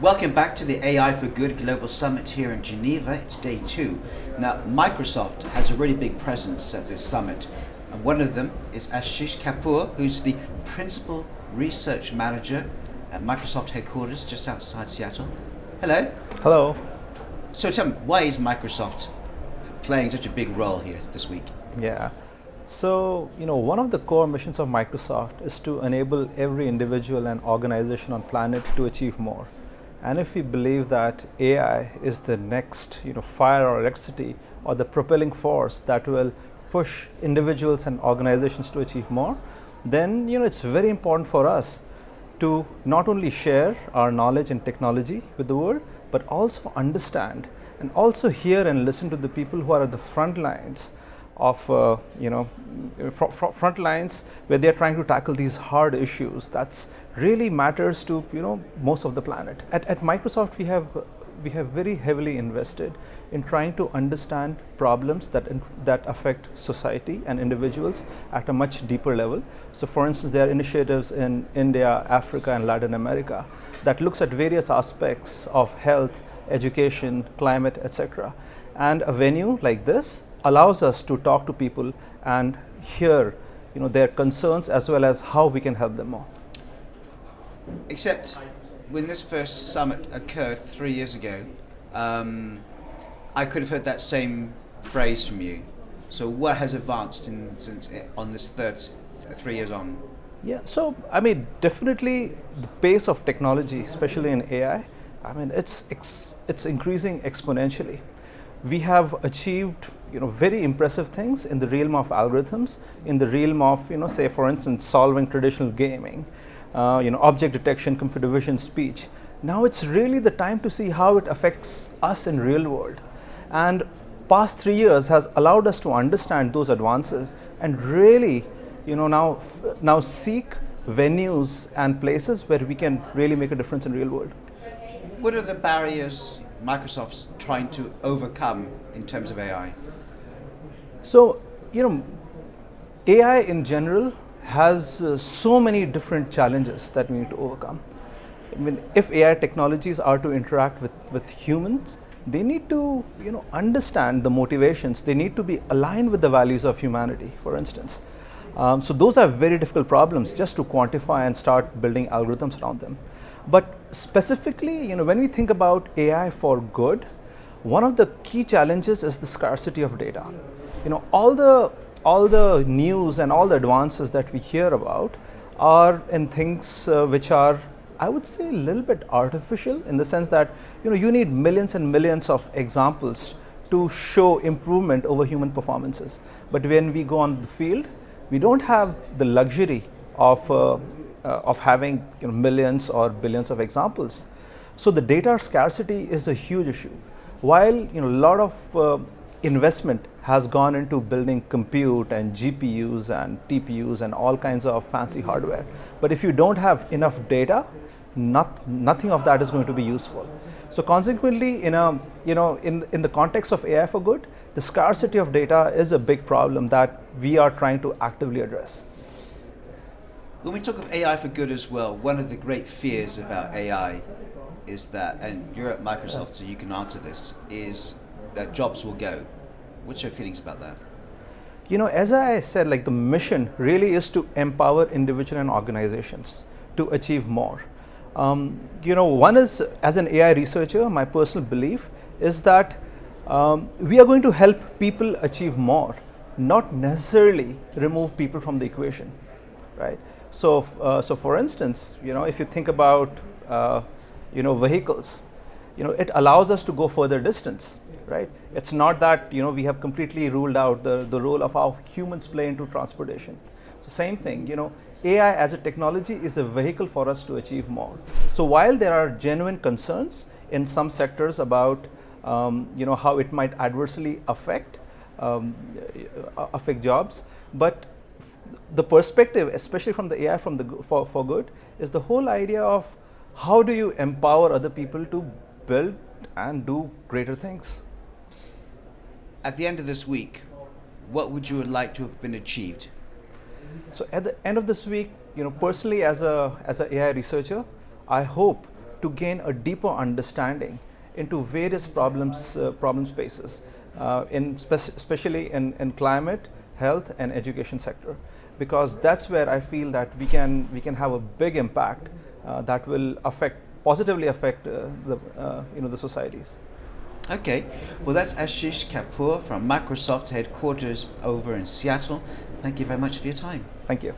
Welcome back to the AI for Good Global Summit here in Geneva. It's day two. Now, Microsoft has a really big presence at this summit. And one of them is Ashish Kapoor, who's the Principal Research Manager at Microsoft headquarters just outside Seattle. Hello. Hello. So tell me, why is Microsoft playing such a big role here this week? Yeah. So, you know, one of the core missions of Microsoft is to enable every individual and organization on planet to achieve more. And if we believe that AI is the next, you know, fire or electricity or the propelling force that will push individuals and organizations to achieve more, then, you know, it's very important for us to not only share our knowledge and technology with the world, but also understand and also hear and listen to the people who are at the front lines of uh, you know fr fr front lines where they are trying to tackle these hard issues that's really matters to you know most of the planet. At, at Microsoft we have we have very heavily invested in trying to understand problems that that affect society and individuals at a much deeper level. So for instance there are initiatives in India, Africa and Latin America that looks at various aspects of health, education, climate, etc. And a venue like this allows us to talk to people and hear you know their concerns as well as how we can help them more. Except when this first summit occurred three years ago, um, I could have heard that same phrase from you. So what has advanced in, since on this third th three years on? Yeah, so I mean, definitely the pace of technology, especially in AI, I mean, it's it's increasing exponentially. We have achieved you know very impressive things in the realm of algorithms, in the realm of you know say for instance solving traditional gaming uh, you know, object detection, computer vision, speech. Now it's really the time to see how it affects us in real world. And past three years has allowed us to understand those advances and really, you know, now, now seek venues and places where we can really make a difference in real world. What are the barriers Microsoft's trying to overcome in terms of AI? So, you know, AI in general has uh, so many different challenges that we need to overcome. I mean, if AI technologies are to interact with, with humans, they need to you know, understand the motivations, they need to be aligned with the values of humanity, for instance. Um, so those are very difficult problems just to quantify and start building algorithms around them. But specifically, you know, when we think about AI for good, one of the key challenges is the scarcity of data. You know, all the all the news and all the advances that we hear about are in things uh, which are I would say a little bit artificial in the sense that you know you need millions and millions of examples to show improvement over human performances. But when we go on the field, we don't have the luxury of, uh, of having you know, millions or billions of examples. So the data scarcity is a huge issue. While you know a lot of uh, investment has gone into building compute and GPUs and TPUs and all kinds of fancy hardware. But if you don't have enough data, not, nothing of that is going to be useful. So consequently, in a you know in in the context of AI for good, the scarcity of data is a big problem that we are trying to actively address. When we talk of AI for good as well, one of the great fears about AI is that, and you're at Microsoft, so you can answer this, is that jobs will go. What's your feelings about that? You know, as I said, like the mission really is to empower individual and organizations to achieve more. Um, you know, one is as an AI researcher, my personal belief is that um, we are going to help people achieve more, not necessarily remove people from the equation, right? So, uh, so for instance, you know, if you think about, uh, you know, vehicles, you know, it allows us to go further distance, right? It's not that, you know, we have completely ruled out the, the role of how humans play into transportation. So same thing, you know, AI as a technology is a vehicle for us to achieve more. So while there are genuine concerns in some sectors about, um, you know, how it might adversely affect, um, affect jobs, but the perspective, especially from the AI from the for, for good, is the whole idea of how do you empower other people to build and do greater things. At the end of this week, what would you like to have been achieved? So at the end of this week, you know, personally as a as an AI researcher, I hope to gain a deeper understanding into various problems uh, problem spaces, uh, in spec- especially in, in climate, health, and education sector, because that's where I feel that we can we can have a big impact uh, that will affect positively affect uh, the uh, you know the societies. Okay, well, that's Ashish Kapoor from Microsoft headquarters over in Seattle. Thank you very much for your time. Thank you.